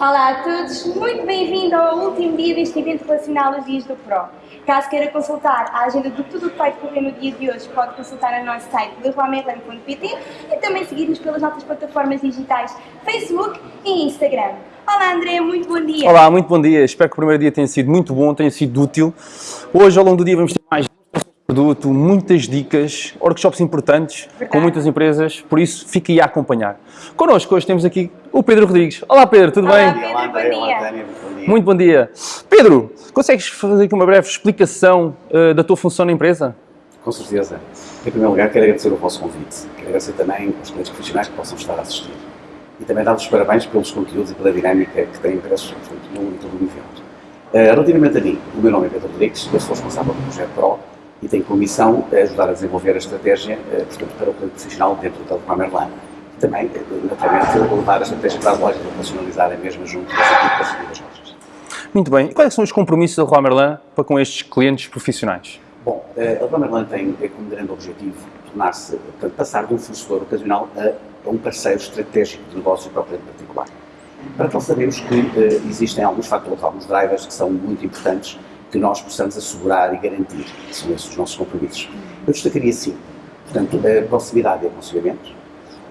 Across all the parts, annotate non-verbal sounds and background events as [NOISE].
Olá a todos, muito bem-vindo ao último dia deste evento relacionado aos Dias do Pro. Caso queira consultar a agenda de tudo o que vai decorrer no dia de hoje, pode consultar no nosso site leroymerlin.pt e também seguir-nos pelas nossas plataformas digitais Facebook e Instagram. Olá André, muito bom dia. Olá, muito bom dia. Espero que o primeiro dia tenha sido muito bom, tenha sido útil. Hoje, ao longo do dia, vamos ter mais produto, muitas dicas, workshops importantes Verdade. com muitas empresas, por isso fique aí a acompanhar. Connosco hoje temos aqui o Pedro Rodrigues. Olá Pedro, tudo Olá, bem? Pedro, Olá, André. bom Olá, dia. Muito bom dia. Muito bom dia. Pedro, consegues fazer aqui uma breve explicação eh, da tua função na empresa? Com certeza. Em primeiro lugar, quero agradecer o vosso convite. Quero agradecer também aos clientes profissionais que possam estar a assistir. E também dar-vos os parabéns pelos conteúdos e pela dinâmica que têm impressos portanto, no todo o evento. Eh, relativamente a mim, o meu nome é Pedro Rodrigues, eu sou responsável pelo projeto PRO e tenho como missão eh, ajudar a desenvolver a estratégia eh, portanto, para o cliente profissional dentro da Telecom Merlin. Também, naturalmente, levar a estratégia para as lojas e operacionalizar a mesma junto das equipas e das lojas. Muito bem. E quais são os compromissos da Merlin para com estes clientes profissionais? Bom, eh, a Leroy Merlin tem eh, como grande objetivo tornar-se, passar de um fornecedor ocasional a, a um parceiro estratégico de negócio para o cliente particular. Para tal sabemos que eh, existem alguns fatores, alguns drivers que são muito importantes que nós possamos assegurar e garantir. São esses os nossos compromissos. Eu destacaria sim, portanto, a proximidade e aconselhamento,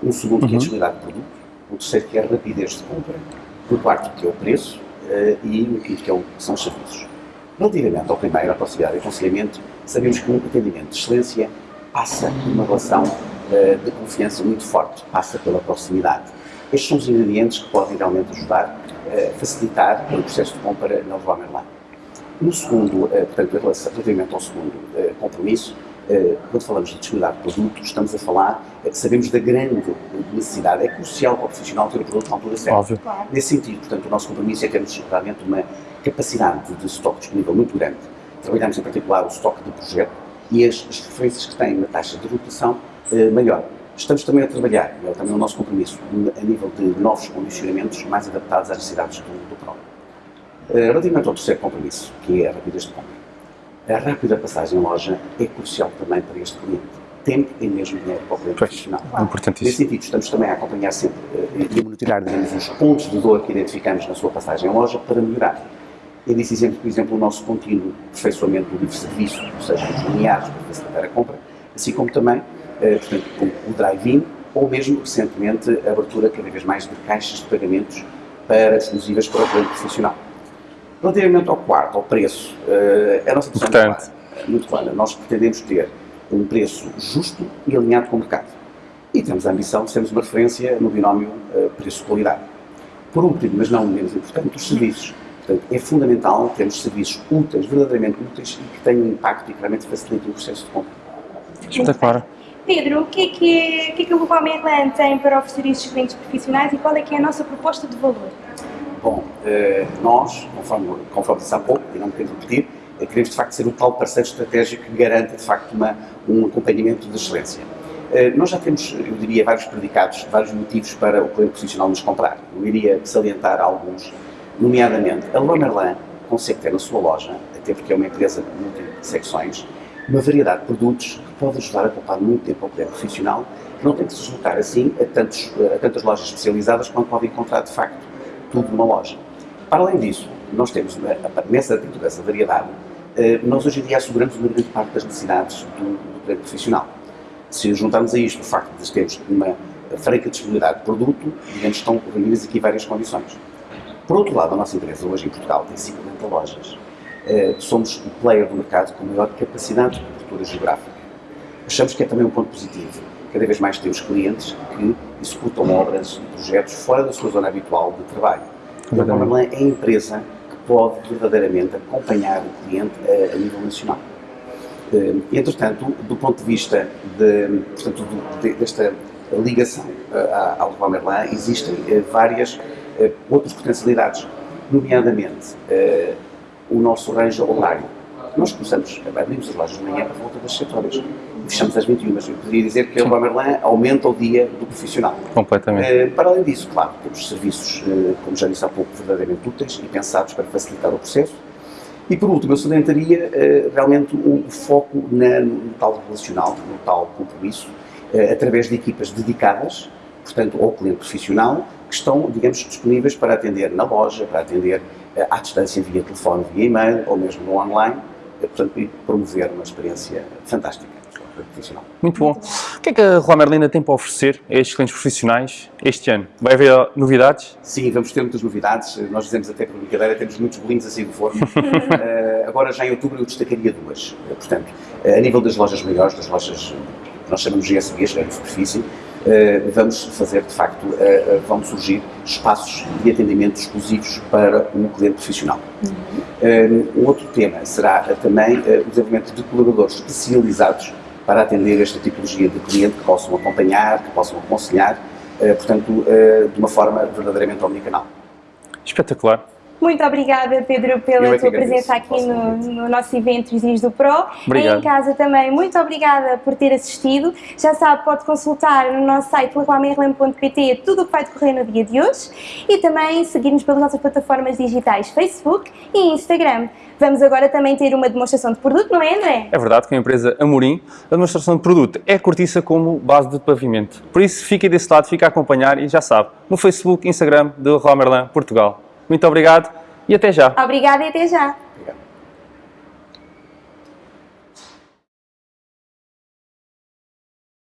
um segundo que é a disponibilidade de produto, o terceiro que é a rapidez de compra, o quarto que é o preço eh, e o quinto que, é o, que são os serviços. Relativamente ao primeiro, a proximidade e aconselhamento, sabemos que um atendimento de excelência passa por uma relação eh, de confiança muito forte, passa pela proximidade. Estes são os ingredientes que podem realmente ajudar eh, a facilitar o processo de compra na Leroy Merlin. No segundo, eh, portanto, relativamente ao segundo eh, compromisso, eh, quando falamos de disponibilidade de produto, estamos a falar, eh, sabemos da grande necessidade, é crucial para o profissional ter o produto na altura certa. Óbvio. Nesse sentido, portanto, o nosso compromisso é termos realmente uma capacidade de estoque disponível muito grande. Trabalhamos em particular o estoque de projeto e as, as referências que têm na taxa de rotação eh, maior. Estamos também a trabalhar, e é também o nosso compromisso, a nível de novos condicionamentos mais adaptados às necessidades do, do PRO. Eh, Relativamente ao terceiro compromisso, que é a rapidez de compra. A rápida passagem em loja é crucial também para este cliente. Tempo e mesmo dinheiro para o cliente Pois, profissional. é. Nesse sentido, estamos também a acompanhar sempre eh, e a monitorar, digamos, os pontos de dor que identificamos na sua passagem em loja para melhorar. Eu disse, exemplo, por exemplo, o nosso contínuo aperfeiçoamento do livre serviço, ou seja, os lineares para facilitar a compra, assim como também, eh, portanto, o, o drive-in, ou mesmo, recentemente, a abertura cada vez mais de caixas de pagamentos para exclusivas para o cliente profissional. Relativamente ao quarto, ao preço, eh, a nossa posição é muito Importante. clara. Muito clara. Nós pretendemos ter um preço justo e alinhado com o mercado. E temos a ambição de sermos uma referência no binómio eh, preço-qualidade. Por último, mas não menos importante, os serviços. Portanto, é fundamental termos serviços úteis, verdadeiramente úteis e que tenham impacto e que realmente facilitem o processo de compra. Espetacular. Pedro, o que é que, o que, é que o Leroy Merlin tem para oferecer a estes clientes profissionais e qual é que é a nossa proposta de valor? Eh, nós, conforme, conforme disse há pouco, e não me quero repetir, eh, queremos de facto ser o tal parceiro estratégico que garanta de facto uma, um acompanhamento de excelência. Eh, nós já temos, eu diria, vários predicados, vários motivos para o cliente profissional nos comprar. Eu iria salientar alguns, nomeadamente a Leroy Merlin consegue ter na sua loja, até porque é uma empresa de multi-secções, uma variedade de produtos que pode ajudar a poupar muito tempo ao cliente profissional, que não tem que se deslocar assim a, tantos, a tantas lojas especializadas quando pode encontrar de facto tudo numa loja. Para além disso, nós temos nessa dentro dessa variedade, eh, nós hoje em dia asseguramos uma grande parte das necessidades do, do profissional. Se juntarmos a isto o facto de termos uma franca disponibilidade de produto, digamos, estão reunidas aqui várias condições. Por outro lado, a nossa empresa hoje em Portugal tem 50 lojas. Eh, somos o player do mercado com maior capacidade de cobertura geográfica. Achamos que é também um ponto positivo. Cada vez mais temos clientes que executam obras e projetos fora da sua zona habitual de trabalho. A. Merlin é a empresa que pode verdadeiramente acompanhar o cliente a, a nível nacional. Eh, Entretanto, do ponto de vista de, portanto, de- desta ligação eh, à- ao Leroy Merlin, existem eh, várias eh, outras potencialidades, nomeadamente eh, o nosso range horário. Nós começamos, abrimos as lojas de manhã para volta das 7 horas fechamos às 21, mas eu poderia dizer que o Merlin aumenta o dia do profissional. Completamente. Eh, para além disso, claro, temos serviços, eh, como já disse há pouco, verdadeiramente úteis e pensados para facilitar o processo. E por último, eu salientaria eh, realmente o foco na- no tal relacional, no tal compromisso, através de equipas dedicadas, portanto, ao cliente profissional, que estão, digamos, disponíveis para atender na loja, para atender à distância via telefone, via e-mail ou mesmo no online, portanto, promover uma experiência fantástica profissional. Muito bom. O que é que a Rua Merlina tem para oferecer a estes clientes profissionais este ano? Vai haver novidades? Sim, vamos ter muitas novidades. Nós dizemos até por brincadeira, temos muitos bolinhos assim de forno. uh, [LAUGHS] agora, já em outubro, eu destacaria duas. Uh, portanto, uh, a nível das lojas maiores, das lojas que nós chamamos de GSBs, grande superfície, vamos fazer, de facto, vão surgir espaços de atendimento exclusivos para o cliente profissional. Uhum. Um outro tema será também o desenvolvimento de colaboradores especializados para atender esta tipologia de cliente que possam acompanhar, que possam aconselhar, eh, portanto, eh, de uma forma verdadeiramente omnicanal. Espetacular. Muito obrigada, Pedro, pela é tua presença aqui no, no, nosso evento Vizinhos do Pro. Obrigado. Em casa também, muito obrigada por ter assistido. Já sabe, pode consultar no nosso site leroymerlin.pt tudo o que vai decorrer no dia de hoje e também seguir-nos pelas nossas plataformas digitais Facebook e Instagram. Vamos agora também ter uma demonstração de produto, não é, André? É verdade, com a empresa Amorim, a demonstração de produto é cortiça como base de pavimento. Por isso, fique desse lado, fique a acompanhar e já sabe, no Facebook, Instagram de Leroy Merlin Portugal. Muito obrigado e até já. Obrigada e até já. Obrigado.